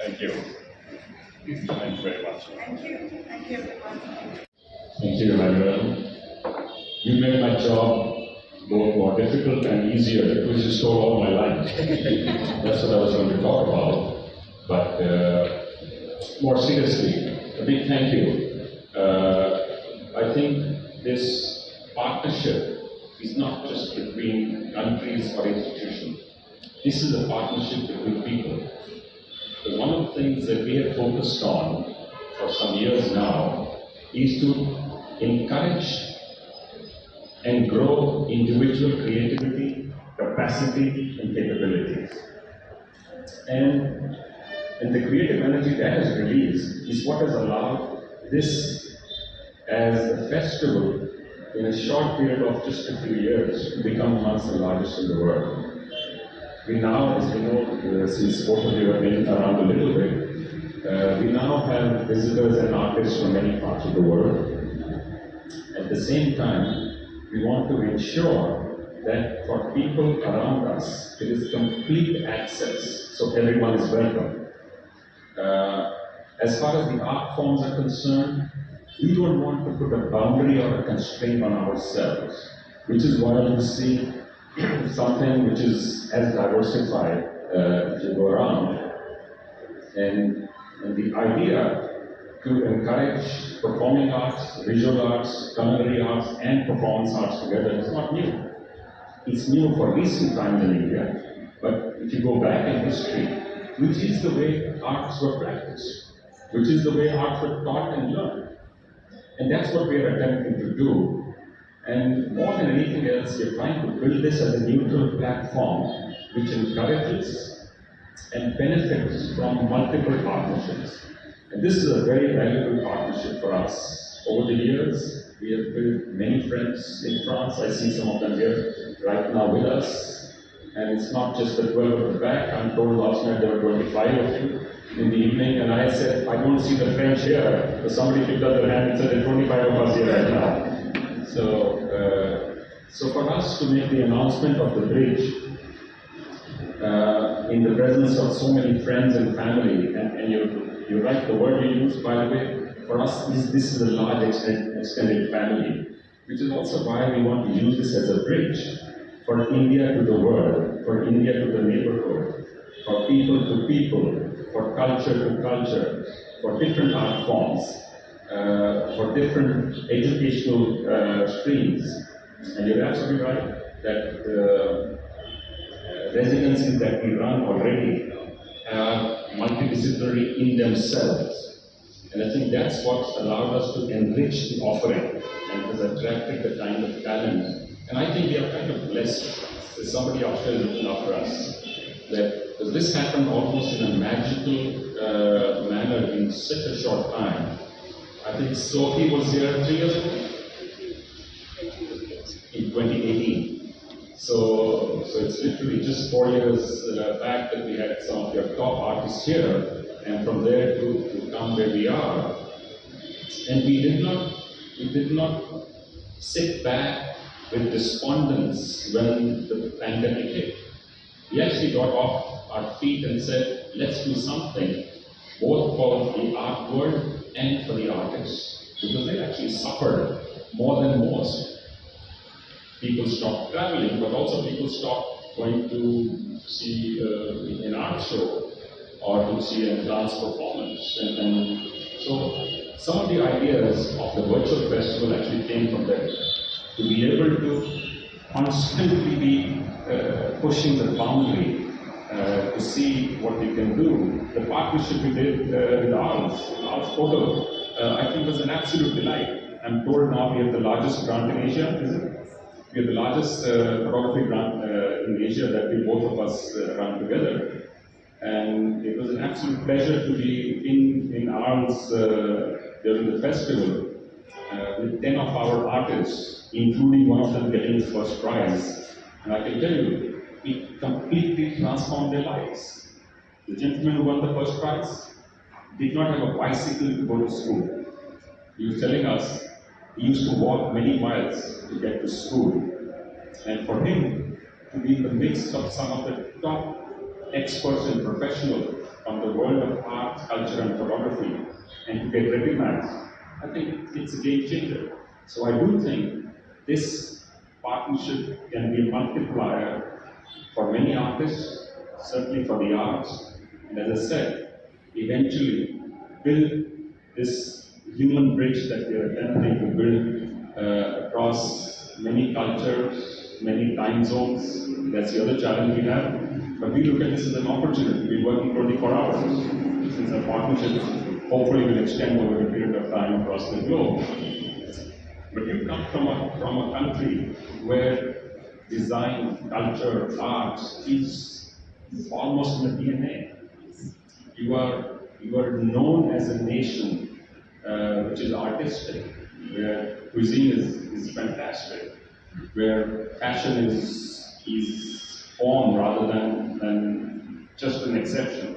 Thank you Thank you very much. Thank you. Thank you, everyone. Thank you, Emmanuel. You made my job both more difficult and easier because you stole all my life. That's what I was going to talk about. But uh, more seriously, a big thank you. Uh, I think this partnership is not just between countries or institutions. This is a partnership between people. So one of the things that we have focused on for some years now is to encourage and grow individual creativity, capacity, and capabilities. And, and the creative energy that is released is what has allowed this as a festival in a short period of just a few years to become amongst the largest in the world. We now, as you know, uh, since both of you have been around a little bit, uh, we now have visitors and artists from many parts of the world. At the same time, we want to ensure that for people around us, it is complete access, so everyone is welcome. Uh, as far as the art forms are concerned, we don't want to put a boundary or a constraint on ourselves, which is why you see something which is as diversified uh, if you go around. And, and the idea to encourage performing arts, visual arts, culinary arts, and performance arts together is not new. It's new for recent times in India, but if you go back in history, which is the way arts were practiced, which is the way arts were taught and learned. And that's what we are attempting to do and more than anything else, we're trying to build this as a neutral platform which encourages and benefits from multiple partnerships. And this is a very valuable partnership for us. Over the years, we have built many friends in France. I see some of them here right now with us. And it's not just the 12 at the back. I'm told last night there were 25 of you in the evening, and I said, I don't see the French here. So somebody picked up their hand and said, there are 25 of us here right now. So, uh, so for us to make the announcement of the bridge uh, in the presence of so many friends and family, and, and you, you write the word you use, by the way, for us, this, this is a large extended, extended family, which is also why we want to use this as a bridge for India to the world, for India to the neighborhood, for people to people, for culture to culture, for different art forms uh, for different educational uh, streams. And you're absolutely right that the uh, residencies that we run already are multidisciplinary in themselves. And I think that's what allowed us to enrich the offering and has attracted the kind of talent. And I think we are kind of blessed. There's somebody out there looking after us. That this happened almost in a magical uh, manner in such a short time. I think Sophie was here three years ago? In 2018. So, so it's literally just four years uh, back that we had some of your top artists here, and from there to, to come where we are. And we did not, we did not sit back with despondence when the pandemic hit. We actually got off our feet and said, let's do something, both for the art world and for the artists because they actually suffered more than most. People stopped traveling, but also people stopped going to see uh, an art show or to see a dance performance. And, and so some of the ideas of the virtual festival actually came from there. To be able to constantly be uh, pushing the boundary uh, to see what we can do. The partnership we did uh, with Arles, Arles Photo, uh, I think was an absolute delight. I'm told now we have the largest grant in Asia, is it? we are the largest uh, photography grant uh, in Asia that we both of us uh, run together. And it was an absolute pleasure to be in, in Arles uh, during the festival uh, with 10 of our artists, including one of them getting the first prize. And I can tell you, it completely transformed their lives. The gentleman who won the first prize did not have a bicycle to go to school. He was telling us he used to walk many miles to get to school. And for him to be in the midst of some of the top experts and professionals from the world of art, culture, and photography, and to get recognized, I think it's a game changer. So I do think this partnership can be a multiplier for many artists, certainly for the arts, and as I said, eventually build this human bridge that we are attempting to build uh, across many cultures, many time zones. That's the other challenge we have. But we look at this as an opportunity. We're working 24 hours since our partnership hopefully will extend over a period of time across the globe. But you come from a, from a country where design, culture, art is almost in the DNA. You are, you are known as a nation uh, which is artistic, where cuisine is, is fantastic, where fashion is, is form rather than, than just an exception.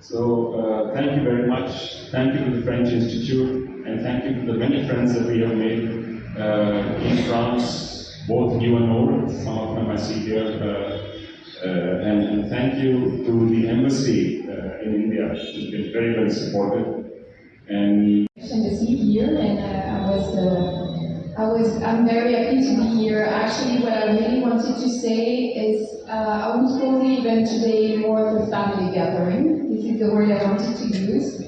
So uh, thank you very much. Thank you to the French Institute, and thank you to the many friends that we have made uh, in France, both new and old. Some of them I see here. Uh, and, and, thank you to the embassy uh, in India, who's been very, very supportive. And see here, and uh, I was, I was, I'm very happy to be here. Actually, what I really wanted to say is, I would call the event today more of a family gathering. This is the word I wanted to use.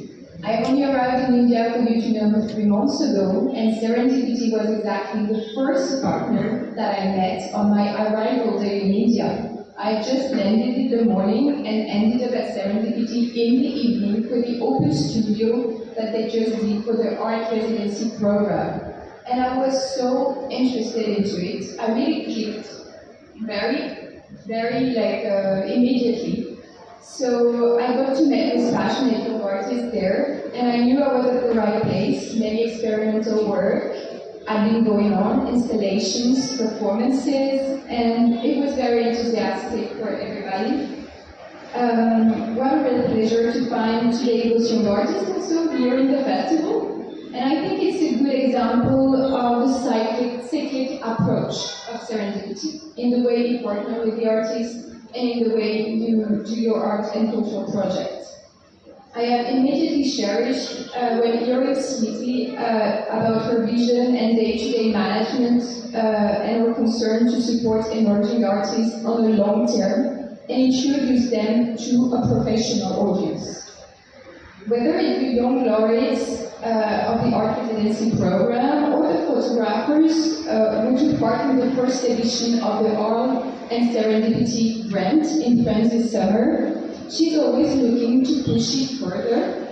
I only arrived in India, for you to know, three months ago, and Serendipity was exactly the first partner that I met on my arrival day in India. I just landed in the morning and ended up at Serendipity in the evening for the open studio that they just did for the art residency program. And I was so interested into it. I really clicked very, very like uh, immediately. So I got to meet with passionate artists there, and I knew I was at the right place. Many experimental work had been going on, installations, performances, and it was very enthusiastic for everybody. Um, what a real pleasure to find young artists also here in the festival. And I think it's a good example of the cyclic, cyclic approach of serendipity in the way you partner with the artists and in the way you do your art and cultural projects. I have immediately cherished uh, when hearing Smriti uh, about her vision and day-to-day management uh, and her concern to support emerging artists on the long term and introduce them to a professional audience. Whether it be young laureates uh, of the art residency program or the photographers uh, who took part in the first edition of the Arles and Serendipity grant in France this summer, she's always looking to push it further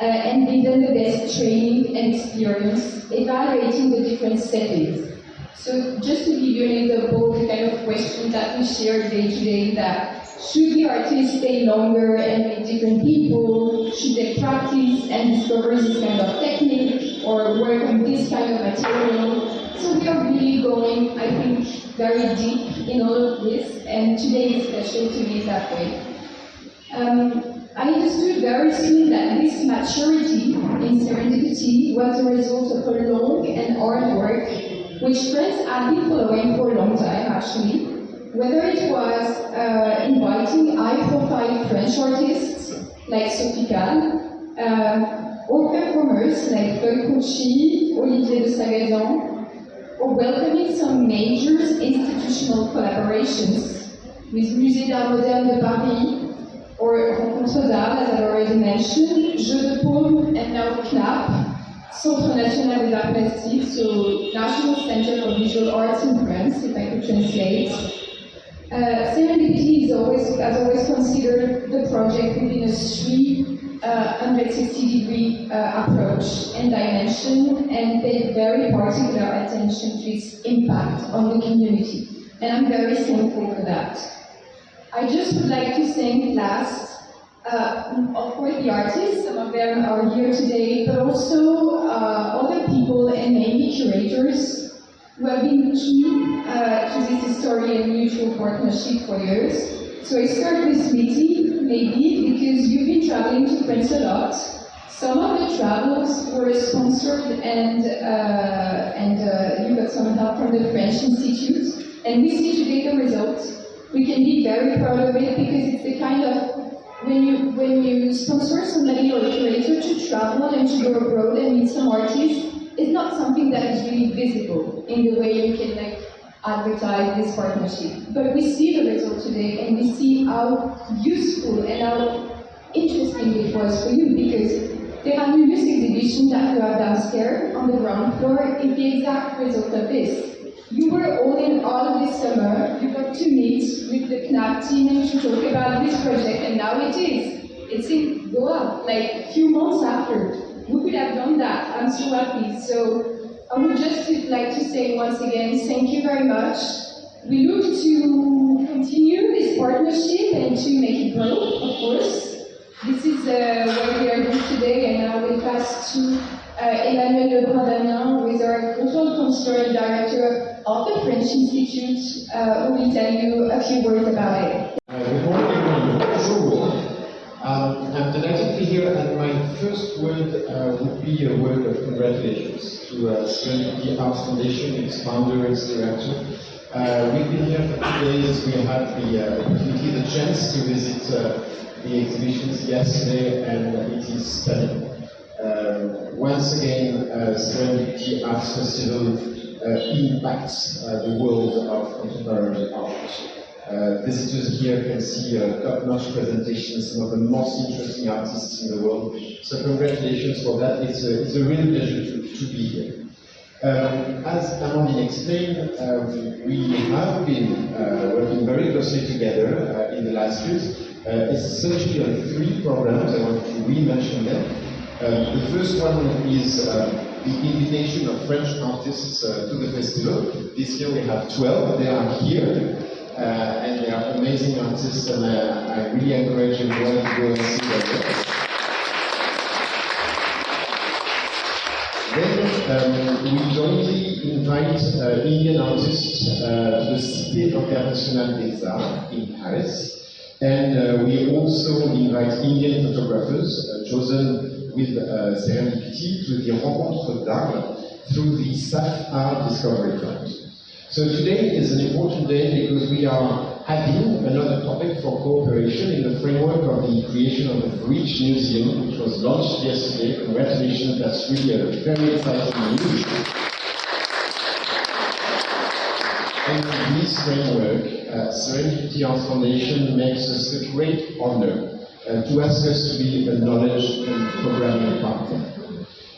uh, and give them the best training and experience, evaluating the different settings. So just to give you an example, the kind of questions that we share day to day that should the artists stay longer and meet different people? Should they practice and discover this kind of technique or work on this kind of material? So we are really going, I think, very deep in all of this, and today is special to me that way. Um, I understood very soon that this maturity in serendipity was a result of a long and hard work, which friends have been following for a long time actually. Whether it was uh, inviting high-profile French artists like Sophie Calle, uh, or performers like Feuille Conchi, Olivier de Sagazan, or welcoming some major institutional collaborations with Musée d'Art Moderne de Paris, or Rencontre as I already mentioned, Jeu de Paume, and now CNAP, Centre National des Arts Plastiques, so National Center for Visual Arts in France, if I could translate. Uh, serendipity is always, has always considered the project within a three uh, 160 degree uh, approach and dimension and paid very particular attention to its impact on the community. And I'm very thankful for that. I just would like to thank last, uh, of course, the artists, some of them are here today, but also uh, other people and mainly curators who have been key uh, to this history and mutual partnership for years. So I start with Smriti, maybe, because you've been traveling to France a lot. Some of the travels were sponsored and, uh, and uh, you got some help from the French Institute. And we see today the results. We can be very proud of it because it's the kind of when you when you sponsor somebody or curator to travel and to go abroad and meet some artists, it's not something that is really visible in the way you can like advertise this partnership. But we see the result today and we see how useful and how interesting it was for you because the Anulus exhibition that you have downstairs on the ground floor is the exact result of this. You were all in all this summer, you got the team and to talk about this project and now it is. It's in Goa, like a few months after. Who could have done that? I'm so happy. So I would just like to say once again, thank you very much. We look to continue this partnership and to make it grow, of course. This is uh, what we are doing today, and now we pass to uh, Emmanuel Lebrun-Damiens, who is our cultural concern director of the French Institute, uh, who will tell you a few words about it. Uh, good morning, everyone. Bonjour. Um, I'm delighted to be here, and my first word uh, would be a word of congratulations to uh, Serendipity Arts Foundation, its founder, its director. Uh, we've been here for two days. We had the uh, opportunity, the chance to visit uh, the exhibitions yesterday, and it is stunning. Once again, uh, Serendipity Arts Festival uh, impacts the world of contemporary art. Uh, visitors here can see uh, top-notch presentations, some of the most interesting artists in the world. So congratulations for that. It's a, it's a real pleasure to, to be here. Um, as Amandine explained, um, we have been uh, working very closely together uh, in the last years, uh, essentially on three programs. I want to re-mention them. Um, the first one is uh, the invitation of French artists uh, to the festival. This year we have 12. They are here. Uh, and they are amazing artists, and I really encourage everyone to go and see them. Then um, we jointly invite uh, Indian artists uh, to the Cité Internationale des Arts in Paris, and uh, we also invite Indian photographers uh, chosen with uh, serendipity to the Rencontre d'Arles through the SAF Art Discovery Fund. So today is an important day because we are adding another topic for cooperation in the framework of the creation of the Bridge Museum, which was launched yesterday. Congratulations, that's really a very exciting news. In this framework, uh, Serendipity Arts Foundation makes us a great honor uh, to ask us to be a knowledge and programming partner.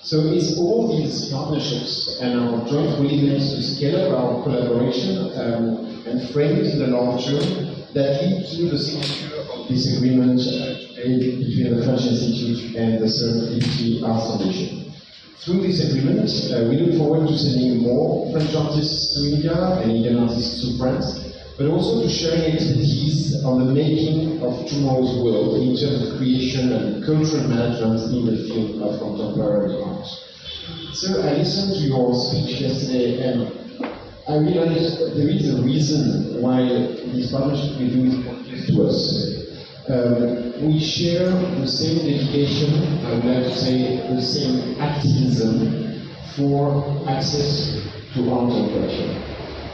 So it's all these partnerships and our joint willingness to scale up our collaboration um, and frame it in the long term that lead to the signature of this agreement uh, today between the French Institute and the Serendipity Arts Foundation. Through this agreement, uh, we look forward to sending more French artists to India and Indian artists to France, but also to sharing expertise on the making of tomorrow's world in terms of creation and cultural management in the field of contemporary art. So I listened to your speech yesterday and I realized there is a reason why this partnership with you is important to us. Um, we share the same dedication, I would like to say the same activism for access to art and culture.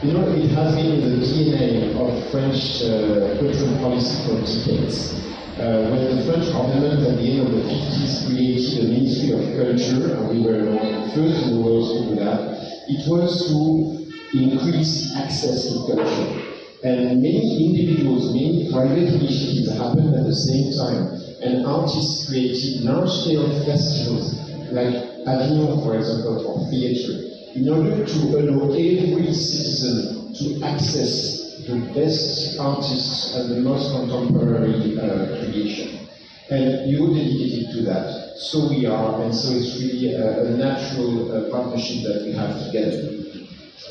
You know, it has been the DNA of French uh, cultural policy for decades. Uh, when the French government at the end of the 50s created a Ministry of Culture, and we were the first in the world to do that, it was to increase access to culture. And many individuals, many private initiatives happened at the same time. And artists created large-scale festivals, like Avignon, for example, for theatre, in order to allow every citizen to access the best artists and the most contemporary uh, creation. And you're dedicated to that. So we are, and so it's really a, a natural uh, partnership that we have together.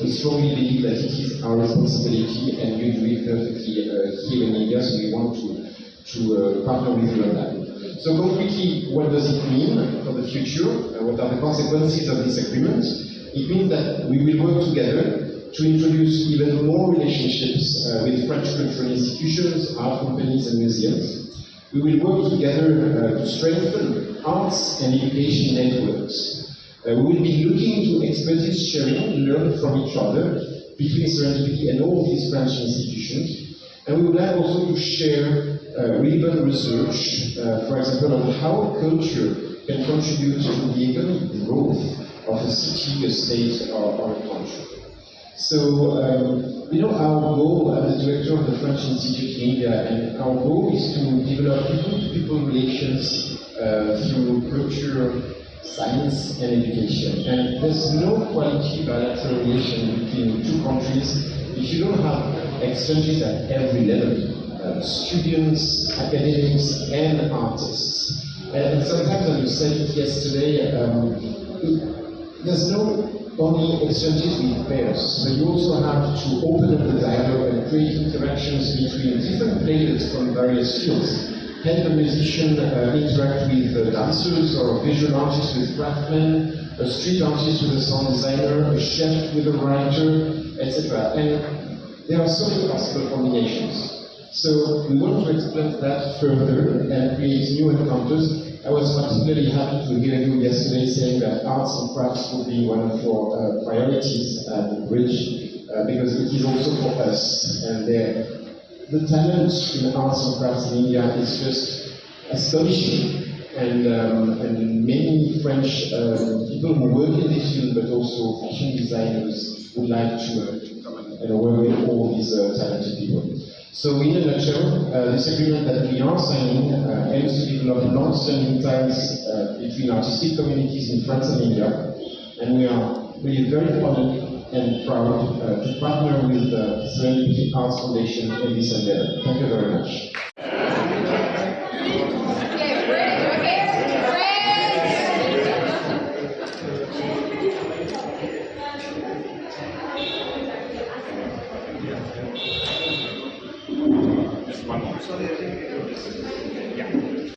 We strongly believe that it is our responsibility, and you do it perfectly uh, here in India, so we want to, to uh, partner with you on that. So concretely, what does it mean for the future? Uh, what are the consequences of this agreement? It means that we will work together to introduce even more relationships uh, with French cultural institutions, art companies and museums. We will work together uh, to strengthen arts and education networks. Uh, we will be looking to expertise sharing, learn from each other between Serendipity and all these French institutions. And we would like also to share uh, relevant research, uh, for example, on how culture can contribute to the economic growth of a city, a state, or, or a country. So, um, you know, our goal, I'm the director of the French Institute in India, and our goal is to develop people-to-people relations uh, through culture, science, and education. And there's no quality bilateral relation between two countries if you don't have exchanges at every level, uh, students, academics, and artists. And sometimes, as you said yesterday, um, it, there's no only exchanges with pairs, but you also have to open up the dialogue and create interactions between different players from various fields. Help a musician uh, interact with uh, dancers, or a visual artist with craftsmen, a street artist with a sound designer, a chef with a writer, etc. And there are so many possible combinations. So we want to explore that further and create new encounters I was particularly happy to hear you yesterday saying that arts and crafts will be one of your uh, priorities at the bridge, uh, because it is also for us. And the talent in the arts and crafts in India is just astonishing. And, um, and many French uh, people who work in this field, but also fashion designers, would like to, uh, to come and work with all these uh, talented people. So in a nutshell, uh, this agreement that we are signing uh, aims to develop long-standing ties uh, between artistic communities in France and India, and we are really very honored and proud uh, to partner with the Serendipity Arts Foundation in this endeavor. Thank you very much.